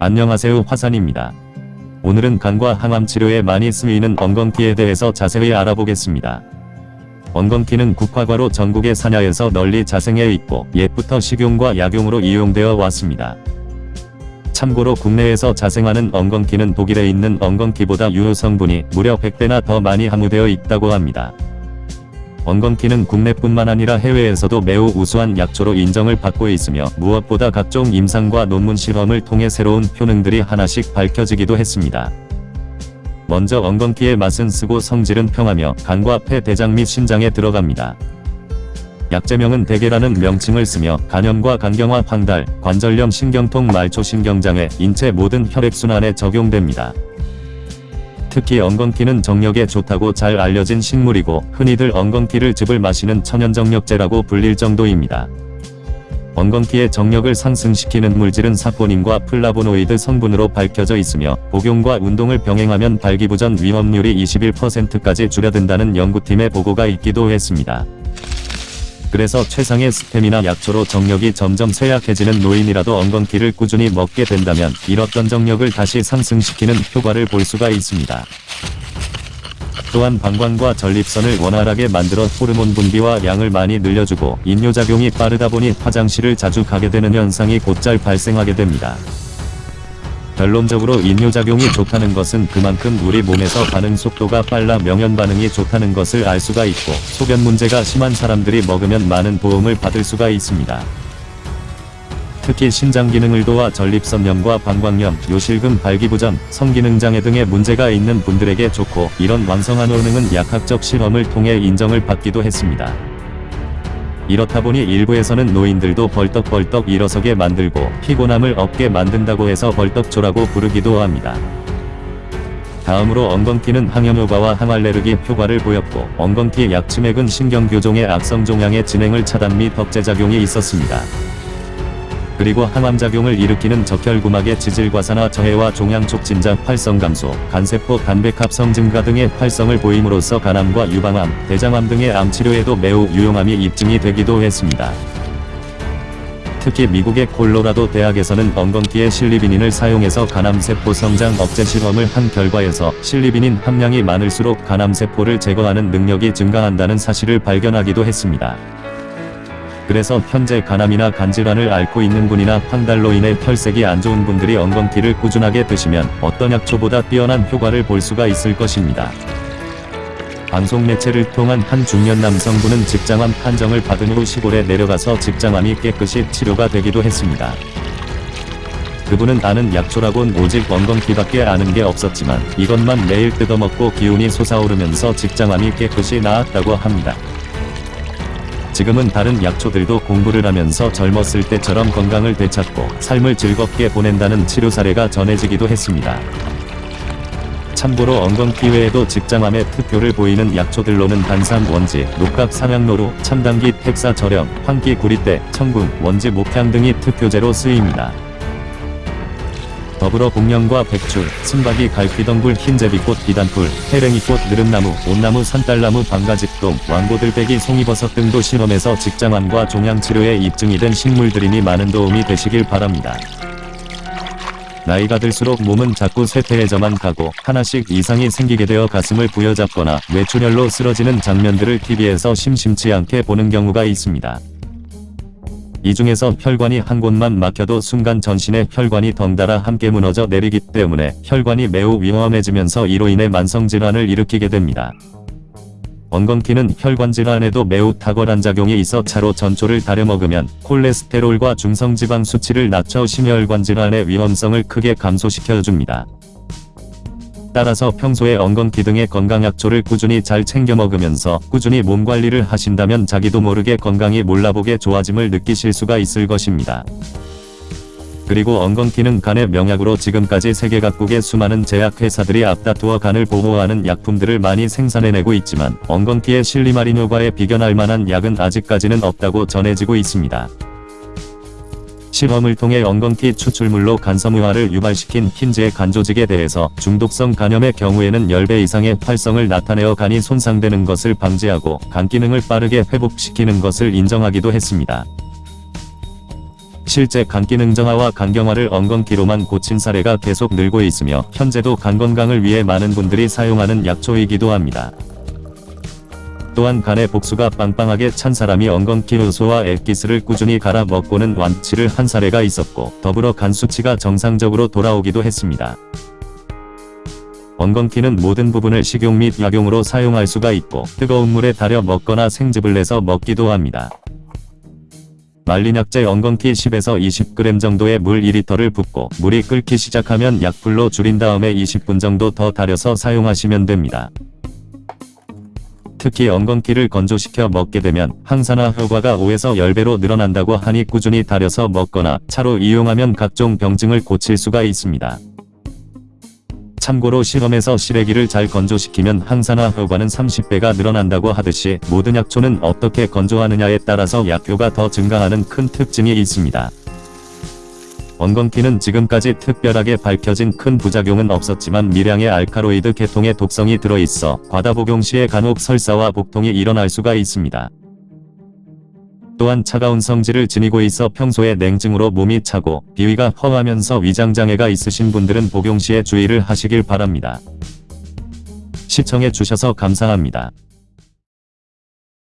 안녕하세요 화산입니다. 오늘은 간과 항암 치료에 많이 쓰이는 엉겅퀴에 대해서 자세히 알아보겠습니다. 엉겅퀴는 국화과로 전국의 산야에서 널리 자생해 있고 옛부터 식용과 약용으로 이용되어 왔습니다. 참고로 국내에서 자생하는 엉겅퀴는 독일에 있는 엉겅퀴보다 유효 성분이 무려 100배나 더 많이 함유되어 있다고 합니다. 엉겅퀴는 국내뿐만 아니라 해외에서도 매우 우수한 약초로 인정을 받고 있으며 무엇보다 각종 임상과 논문 실험을 통해 새로운 효능들이 하나씩 밝혀지기도 했습니다. 먼저 엉겅퀴의 맛은 쓰고 성질은 평하며 간과 폐, 대장 및 신장에 들어갑니다. 약제명은 대계라는 명칭을 쓰며 간염과 간경화, 황달, 관절염, 신경통, 말초신경장애, 인체 모든 혈액순환에 적용됩니다. 특히 엉겅퀴는 정력에 좋다고 잘 알려진 식물이고 흔히들 엉겅퀴를 즙을 마시는 천연정력제라고 불릴 정도입니다. 엉겅퀴의 정력을 상승시키는 물질은 사포닌과 플라보노이드 성분으로 밝혀져 있으며 복용과 운동을 병행하면 발기부전 위험률이 21%까지 줄어든다는 연구팀의 보고가 있기도 했습니다. 그래서 최상의 스팸이나 약초로 정력이 점점 쇠약해지는 노인이라도 엉겅퀴를 꾸준히 먹게 된다면 잃었던 정력을 다시 상승시키는 효과를 볼 수가 있습니다. 또한 방광과 전립선을 원활하게 만들어 호르몬 분비와 양을 많이 늘려주고 인뇨작용이 빠르다 보니 화장실을 자주 가게 되는 현상이 곧잘 발생하게 됩니다. 결론적으로 인뇨작용이 좋다는 것은 그만큼 우리 몸에서 반응 속도가 빨라 명현 반응이 좋다는 것을 알 수가 있고 소변 문제가 심한 사람들이 먹으면 많은 도움을 받을 수가 있습니다. 특히 신장 기능을 도와 전립선염과 방광염, 요실금, 발기부전, 성기능장애 등의 문제가 있는 분들에게 좋고 이런 완성한 효능은 약학적 실험을 통해 인정을 받기도 했습니다. 이렇다 보니 일부에서는 노인들도 벌떡벌떡 일어서게 만들고 피곤함을 없게 만든다고 해서 벌떡조라고 부르기도 합니다. 다음으로 엉겅퀴는 항염효과와 항알레르기 효과를 보였고 엉겅퀴 약침액은 신경교종의 악성종양의 진행을 차단 및 억제작용이 있었습니다. 그리고 항암작용을 일으키는 적혈구막의 지질과산화 저해와 종양촉진장 활성 감소, 간세포 간백합성 증가 등의 활성을 보임으로써 간암과 유방암, 대장암 등의 암치료에도 매우 유용함이 입증이 되기도 했습니다. 특히 미국의 콜로라도 대학에서는 엉겅퀴의 실리비닌을 사용해서 간암세포 성장 억제 실험을 한 결과에서 실리비닌 함량이 많을수록 간암세포를 제거하는 능력이 증가한다는 사실을 발견하기도 했습니다. 그래서 현재 간암이나 간질환을 앓고 있는 분이나 황달로 인해 혈색이 안 좋은 분들이 엉겅퀴를 꾸준하게 드시면 어떤 약초보다 뛰어난 효과를 볼 수가 있을 것입니다. 방송 매체를 통한 한 중년 남성분은 직장암 판정을 받은 후 시골에 내려가서 직장암이 깨끗이 치료가 되기도 했습니다. 그분은 아는 약초라곤 오직 엉겅퀴밖에 아는 게 없었지만 이것만 매일 뜯어먹고 기운이 솟아오르면서 직장암이 깨끗이 나았다고 합니다. 지금은 다른 약초들도 공부를 하면서 젊었을 때처럼 건강을 되찾고 삶을 즐겁게 보낸다는 치료 사례가 전해지기도 했습니다. 참고로 엉겅퀴 외에도 직장암의 특효를 보이는 약초들로는 단삼 원지, 녹각 삼양노루, 참당기, 택사 절염, 황기 구리대, 청궁, 원지 목향 등이 특효제로 쓰입니다. 더불어 복령과 백줄, 순박이 갈피덩굴 흰제비꽃 비단풀, 해랭이꽃 느릅나무, 온나무 산딸나무 방가직동, 왕고들빼기 송이버섯 등도 실험에서 직장암과 종양치료에 입증이 된 식물들이니 많은 도움이 되시길 바랍니다. 나이가 들수록 몸은 자꾸 쇠퇴해져만 가고 하나씩 이상이 생기게 되어 가슴을 부여잡거나 뇌출혈로 쓰러지는 장면들을 TV에서 심심치 않게 보는 경우가 있습니다. 이 중에서 혈관이 한 곳만 막혀도 순간 전신의 혈관이 덩달아 함께 무너져 내리기 때문에 혈관이 매우 위험해지면서 이로 인해 만성질환을 일으키게 됩니다. 엉겅퀴는 혈관질환에도 매우 탁월한 작용이 있어 차로 전초를 다려 먹으면 콜레스테롤과 중성지방 수치를 낮춰 심혈관 질환의 위험성을 크게 감소시켜줍니다. 따라서 평소에 엉겅퀴 등의 건강약초를 꾸준히 잘 챙겨 먹으면서 꾸준히 몸관리를 하신다면 자기도 모르게 건강이 몰라보게 좋아짐을 느끼실 수가 있을 것입니다. 그리고 엉겅퀴는 간의 명약으로 지금까지 세계 각국의 수많은 제약회사들이 앞다투어 간을 보호하는 약품들을 많이 생산해내고 있지만 엉겅퀴의 실리마린 효과에 비견할 만한 약은 아직까지는 없다고 전해지고 있습니다. 실험을 통해 엉겅퀴 추출물로 간섬유화를 유발시킨 흰지의 간조직에 대해서 중독성 간염의 경우에는 10배 이상의 활성을 나타내어 간이 손상되는 것을 방지하고 간 기능을 빠르게 회복시키는 것을 인정하기도 했습니다. 실제 간 기능 정화와 간경화를 엉겅퀴로만 고친 사례가 계속 늘고 있으며 현재도 간 건강을 위해 많은 분들이 사용하는 약초이기도 합니다. 또한 간의 복수가 빵빵하게 찬 사람이 엉겅퀴 효소와 액기스를 꾸준히 갈아 먹고는 완치를 한 사례가 있었고 더불어 간 수치가 정상적으로 돌아오기도 했습니다. 엉겅퀴는 모든 부분을 식용 및 약용으로 사용할 수가 있고 뜨거운 물에 달여 먹거나 생즙을 내서 먹기도 합니다. 말린 약재 엉겅퀴 10에서 20g 정도의 물 2리터를 붓고 물이 끓기 시작하면 약불로 줄인 다음에 20분 정도 더 달여서 사용하시면 됩니다. 특히 엉겅퀴를 건조시켜 먹게 되면 항산화 효과가 5에서 10배로 늘어난다고 하니 꾸준히 달여서 먹거나 차로 이용하면 각종 병증을 고칠 수가 있습니다. 참고로 실험에서 시래기를 잘 건조시키면 항산화 효과는 30배가 늘어난다고 하듯이 모든 약초는 어떻게 건조하느냐에 따라서 약효가 더 증가하는 큰 특징이 있습니다. 엉겅퀴는 지금까지 특별하게 밝혀진 큰 부작용은 없었지만 미량의 알카로이드 계통의 독성이 들어있어 과다 복용 시에 간혹 설사와 복통이 일어날 수가 있습니다. 또한 차가운 성질을 지니고 있어 평소에 냉증으로 몸이 차고 비위가 허하면서 위장장애가 있으신 분들은 복용 시에 주의를 하시길 바랍니다. 시청해 주셔서 감사합니다.